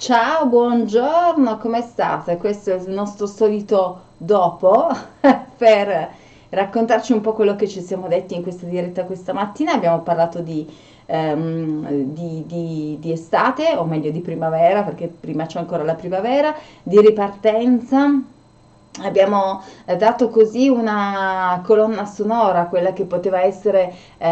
Ciao, buongiorno, come state? Questo è il nostro solito dopo per raccontarci un po' quello che ci siamo detti in questa diretta questa mattina. Abbiamo parlato di, ehm, di, di, di estate, o meglio di primavera, perché prima c'è ancora la primavera, di ripartenza Abbiamo eh, dato così una colonna sonora, quella che poteva essere eh,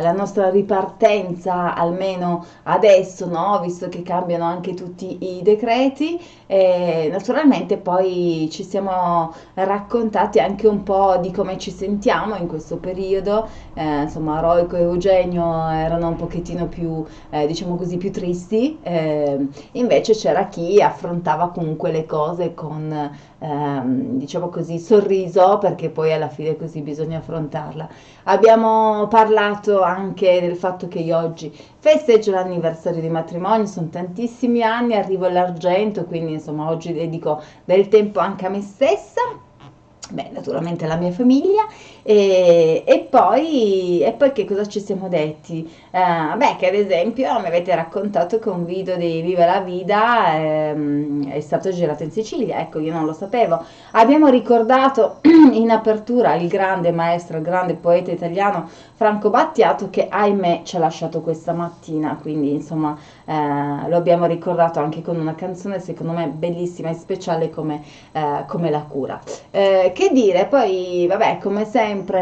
la nostra ripartenza, almeno adesso, no? visto che cambiano anche tutti i decreti. E naturalmente poi ci siamo raccontati anche un po' di come ci sentiamo in questo periodo. Eh, insomma, Roico e Eugenio erano un pochettino più, eh, diciamo così, più tristi. Eh, invece c'era chi affrontava comunque le cose con ehm, diciamo così, sorriso perché poi alla fine così bisogna affrontarla. Abbiamo parlato anche del fatto che io oggi festeggio l'anniversario di matrimonio, sono tantissimi anni, arrivo all'argento, quindi insomma oggi dedico del tempo anche a me stessa beh, naturalmente la mia famiglia e, e, poi, e poi che cosa ci siamo detti? Uh, beh, che ad esempio mi avete raccontato che un video di Viva la Vida ehm, è stato girato in Sicilia, ecco io non lo sapevo. Abbiamo ricordato in apertura il grande maestro, il grande poeta italiano Franco Battiato che ahimè ci ha lasciato questa mattina, quindi insomma eh, lo abbiamo ricordato anche con una canzone secondo me bellissima e speciale come, eh, come La cura. Che dire, poi vabbè come sempre,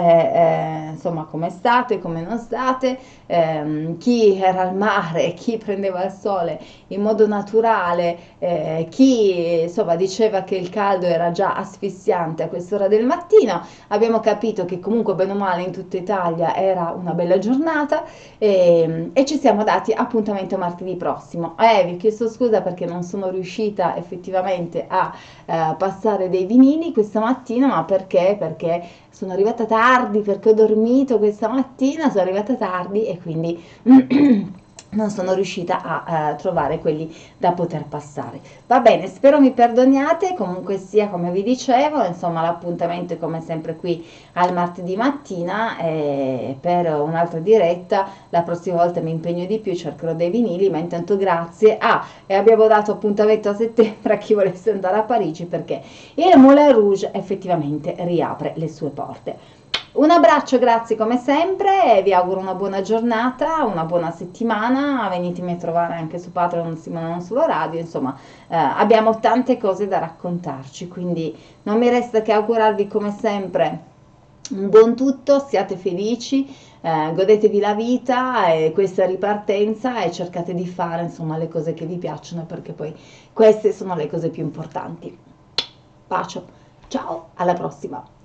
eh, insomma come state, come non state, ehm, chi era al mare, chi prendeva il sole in modo naturale, eh, chi insomma diceva che il caldo era già asfissiante a quest'ora del mattino, abbiamo capito che comunque bene o male in tutta Italia era una bella giornata e, ehm, e ci siamo dati appuntamento martedì prossimo. Eh, vi ho chiesto scusa perché non sono riuscita effettivamente a eh, passare dei vinili questa mattina, ma perché? Perché sono arrivata tardi, perché ho dormito questa mattina, sono arrivata tardi e quindi non sono riuscita a uh, trovare quelli da poter passare. Va bene, spero mi perdoniate, comunque sia come vi dicevo, insomma l'appuntamento è come sempre qui al martedì mattina e per un'altra diretta, la prossima volta mi impegno di più, cercherò dei vinili, ma intanto grazie. Ah, e abbiamo dato appuntamento a settembre a chi volesse andare a Parigi perché il Moulin Rouge effettivamente riapre le sue porte. Un abbraccio, grazie come sempre, vi auguro una buona giornata, una buona settimana, venitemi a trovare anche su Patreon, Simone non solo radio, insomma eh, abbiamo tante cose da raccontarci, quindi non mi resta che augurarvi come sempre un buon tutto, siate felici, eh, godetevi la vita e questa ripartenza e cercate di fare insomma le cose che vi piacciono perché poi queste sono le cose più importanti. Bacio, ciao, alla prossima!